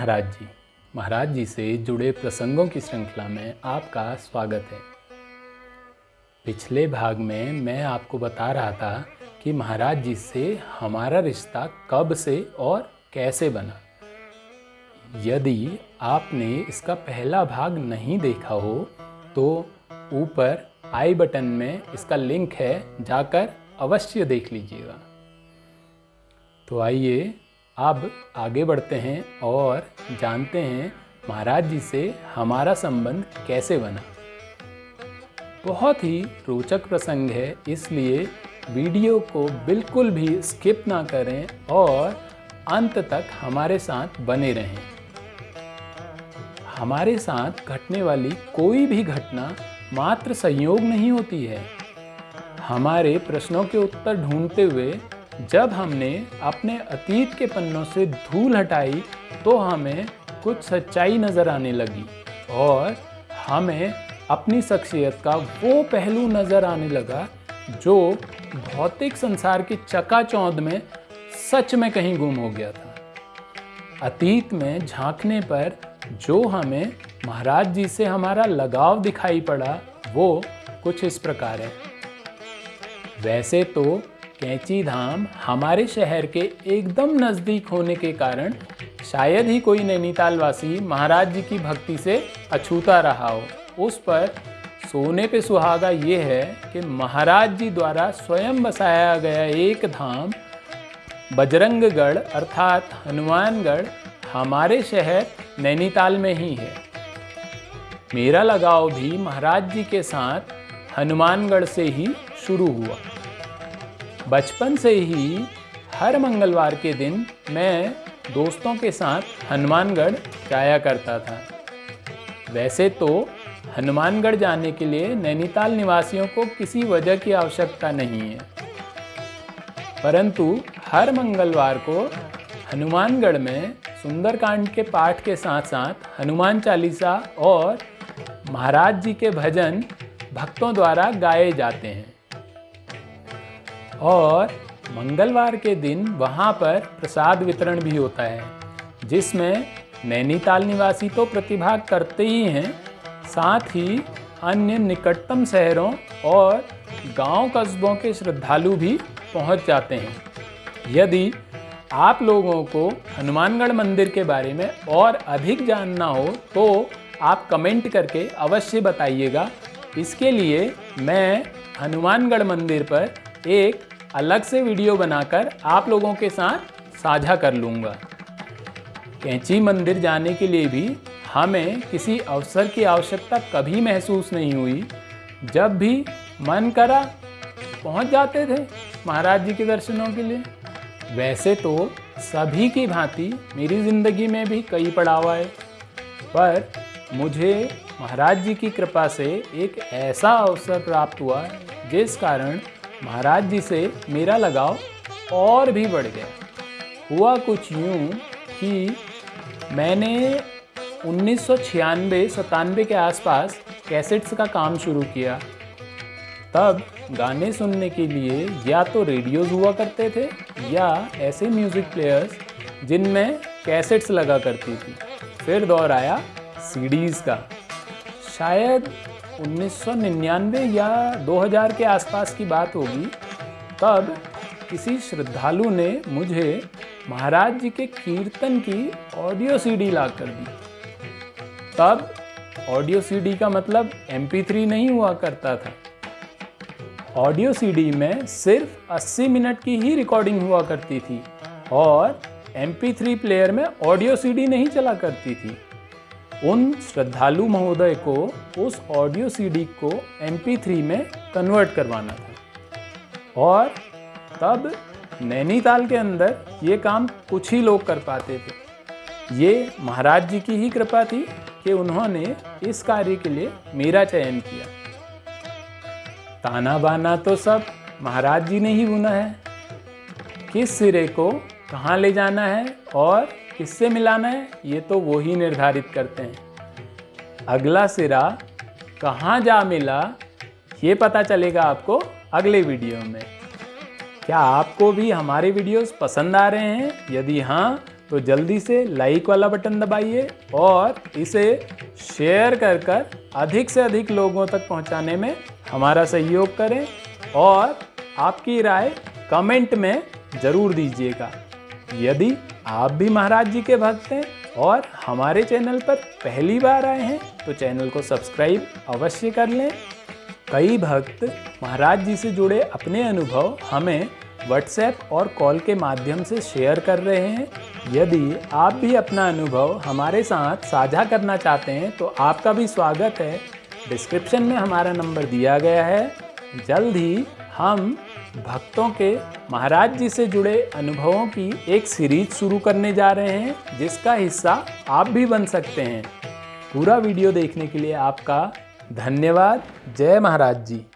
महाराज जी। महाराज जी से जुड़े प्रसंगों की श्रृंखला में आपका स्वागत है। पिछले भाग में मैं आपको बता रहा था कि महाराज जी से हमारा रिश्ता कब से और कैसे बना। यदि आपने इसका पहला भाग नहीं देखा हो तो ऊपर आई बटन में इसका लिंक है, जाकर अवश्य देख लीजिएगा। तो आइए अब आगे बढ़ते हैं और जानते हैं महाराज जी से हमारा संबंध कैसे बना। बहुत ही रोचक प्रसंग है, इसलिए वीडियो को बिल्कुल भी स्किप ना करें और अंत तक हमारे साथ बने रहें। हमारे साथ घटने वाली कोई भी घटना मात्र संयोग नहीं होती है। हमारे प्रश्नों के उत्तर ढूंढते हुए जब हमने अपने अतीत के पन्नों से धूल हटाई तो हमें कुछ सच्चाई नज़र आने लगी और हमें अपनी शख्सियत का वो पहलू नज़र आने लगा जो भौतिक संसार की चकाचौंध में सच में कहीं गुम हो गया था। अतीत में झांकने पर जो हमें महाराज जी से हमारा लगाव दिखाई पड़ा, वो कुछ इस प्रकार है। वैसे तो कैंची धाम हमारे शहर के एकदम नज़दीक होने के कारण शायद ही कोई नैनीताल वासी महाराज जी की भक्ति से अछूता रहा हो। उस पर सोने पे सुहागा ये है कि महाराज जी द्वारा स्वयं बसाया गया एक धाम, बजरंगगढ़ अर्थात हनुमानगढ़, हमारे शहर नैनीताल में ही है। मेरा लगाव भी महाराज जी के साथ हनुमानगढ़ से ही शुरू हुआ। बचपन से ही हर मंगलवार के दिन मैं दोस्तों के साथ हनुमानगढ़ जाया करता था। वैसे तो हनुमानगढ़ जाने के लिए नैनीताल निवासियों को किसी वजह की आवश्यकता नहीं है। परंतु हर मंगलवार को हनुमानगढ़ में सुंदरकांड के पाठ के साथ साथ हनुमान चालीसा और महाराज जी के भजन भक्तों द्वारा गाए जाते हैं। और मंगलवार के दिन वहाँ पर प्रसाद वितरण भी होता है, जिसमें नैनीताल निवासी तो प्रतिभाग करते ही हैं, साथ ही अन्य निकटतम शहरों और गाँव कस्बों के श्रद्धालु भी पहुँच जाते हैं। यदि आप लोगों को हनुमानगढ़ मंदिर के बारे में और अधिक जानना हो तो आप कमेंट करके अवश्य बताइएगा। इसके लिए मैं हनुमानगढ़ मंदिर पर एक अलग से वीडियो बनाकर आप लोगों के साथ साझा कर लूँगा। कैंची मंदिर जाने के लिए भी हमें किसी अवसर की आवश्यकता कभी महसूस नहीं हुई। जब भी मन करा, पहुँच जाते थे महाराज जी के दर्शनों के लिए। वैसे तो सभी की भांति मेरी ज़िंदगी में भी कई पड़ाव आए, पर मुझे महाराज जी की कृपा से एक ऐसा अवसर प्राप्त हुआ, जिस कारण महाराज जी से मेरा लगाव और भी बढ़ गया। हुआ कुछ यूँ कि मैंने उन्नीस सौ सतानवे के आसपास कैसेट्स का काम शुरू किया। तब गाने सुनने के लिए या तो रेडियोज़ हुआ करते थे या ऐसे म्यूज़िक प्लेयर्स जिनमें कैसेट्स लगा करती थी। फिर दौर आया सीडीज़ का। शायद 1999 या 2000 के आसपास की बात होगी, तब किसी श्रद्धालु ने मुझे महाराज जी के कीर्तन की ऑडियो सीडी ला कर दी। तब ऑडियो सीडी का मतलब MP3 नहीं हुआ करता था। ऑडियो सीडी में सिर्फ़ 80 मिनट की ही रिकॉर्डिंग हुआ करती थी और MP3 प्लेयर में ऑडियो सीडी नहीं चला करती थी। उन श्रद्धालु महोदय को उस ऑडियो सीडी को MP3 में कन्वर्ट करवाना था। और तब नैनीताल के अंदर ये काम कुछ ही लोग कर पाते थे। ये महाराज जी की ही कृपा थी कि उन्होंने इस कार्य के लिए मेरा चयन किया। ताना बाना तो सब महाराज जी ने ही बुना है। किस सिरे को कहाँ ले जाना है और किससे मिलाना है? ये तो वो ही निर्धारित करते हैं। अगला सिरा, कहाँ जा मिला? ये पता चलेगा आपको अगले वीडियो में। क्या आपको भी हमारे वीडियोस पसंद आ रहे हैं? यदि हाँ तो जल्दी से लाइक वाला बटन दबाइए और इसे शेयर कर कर अधिक से अधिक लोगों तक पहुँचाने में हमारा सहयोग करें और आपकी राय कमेंट में ज़रूर दीजिएगा। यदि आप भी महाराज जी के भक्त हैं और हमारे चैनल पर पहली बार आए हैं तो चैनल को सब्सक्राइब अवश्य कर लें। कई भक्त महाराज जी से जुड़े अपने अनुभव हमें व्हाट्सएप और कॉल के माध्यम से शेयर कर रहे हैं। यदि आप भी अपना अनुभव हमारे साथ साझा करना चाहते हैं तो आपका भी स्वागत है। डिस्क्रिप्शन में हमारा नंबर दिया गया है। जल्द ही हम भक्तों के महाराज जी से जुड़े अनुभवों की एक सीरीज़ शुरू करने जा रहे हैं, जिसका हिस्सा आप भी बन सकते हैं। पूरा वीडियो देखने के लिए आपका धन्यवाद। जय महाराज जी।